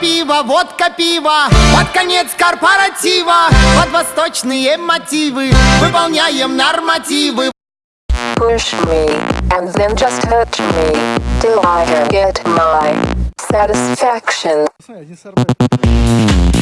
пиво, водка, пиво Под конец корпоратива Под восточные мотивы Выполняем нормативы Push me, and then just hurt me, till I get my satisfaction. Пацаны, один.